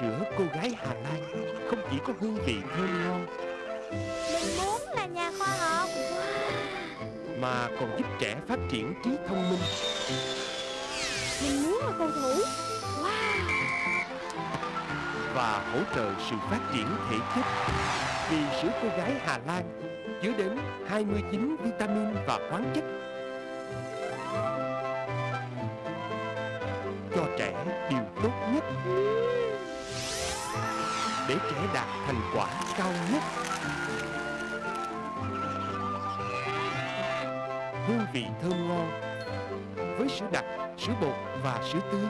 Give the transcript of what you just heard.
sữa cô gái Hà Lan không chỉ có hương vị thơm ngon Mình muốn là nhà khoa học. mà còn giúp trẻ phát triển trí thông minh. Mình muốn là cầu thủ. Wow. Và hỗ trợ sự phát triển thể chất. Vì sữa cô gái Hà Lan chứa đến 29 vitamin và khoáng chất. Cho trẻ điều tốt nhất để trẻ đạt thành quả cao nhất. Hương vị thơm ngon với sữa đặc, sữa bột và sữa tươi